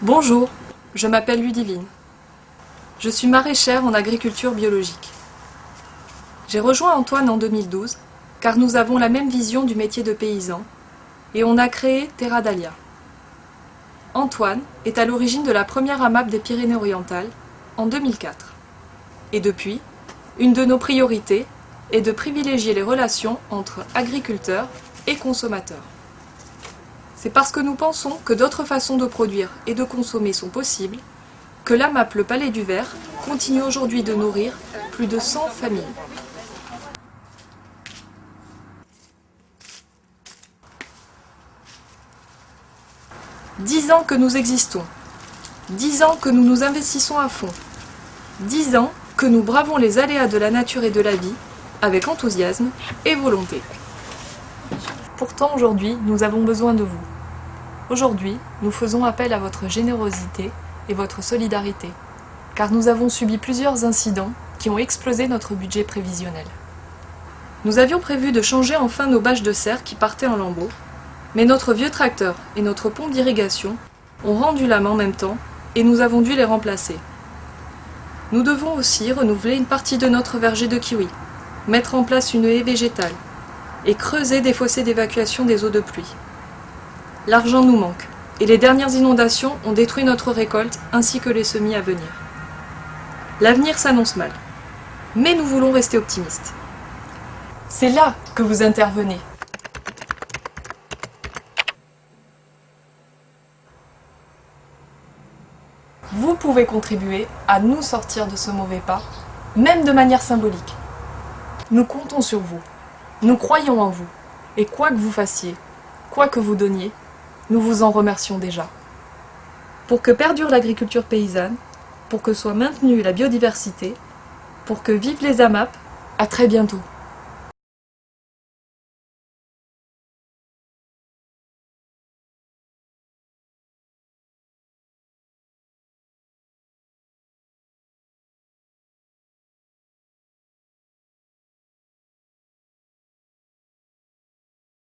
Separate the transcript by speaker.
Speaker 1: Bonjour, je m'appelle Ludivine. Je suis maraîchère en agriculture biologique. J'ai rejoint Antoine en 2012 car nous avons la même vision du métier de paysan et on a créé Terra Dalia. Antoine est à l'origine de la première AMAP des Pyrénées-Orientales en 2004. Et depuis, une de nos priorités est de privilégier les relations entre agriculteurs et consommateurs. C'est parce que nous pensons que d'autres façons de produire et de consommer sont possibles que l'AMAP Le Palais du Verre continue aujourd'hui de nourrir plus de 100 familles. Dix ans que nous existons. Dix ans que nous nous investissons à fond. Dix ans que nous bravons les aléas de la nature et de la vie avec enthousiasme et volonté. Pourtant aujourd'hui, nous avons besoin de vous. Aujourd'hui, nous faisons appel à votre générosité et votre solidarité, car nous avons subi plusieurs incidents qui ont explosé notre budget prévisionnel. Nous avions prévu de changer enfin nos bâches de serre qui partaient en lambeaux, mais notre vieux tracteur et notre pompe d'irrigation ont rendu l'âme en même temps et nous avons dû les remplacer. Nous devons aussi renouveler une partie de notre verger de kiwi, mettre en place une haie végétale et creuser des fossés d'évacuation des eaux de pluie. L'argent nous manque et les dernières inondations ont détruit notre récolte ainsi que les semis à venir. L'avenir s'annonce mal, mais nous voulons rester optimistes. C'est là que vous intervenez. Vous pouvez contribuer à nous sortir de ce mauvais pas, même de manière symbolique. Nous comptons sur vous, nous croyons en vous, et quoi que vous fassiez, quoi que vous donniez, nous vous en remercions déjà. Pour que perdure l'agriculture paysanne, pour que soit maintenue la biodiversité, pour que vivent les AMAP, à très bientôt.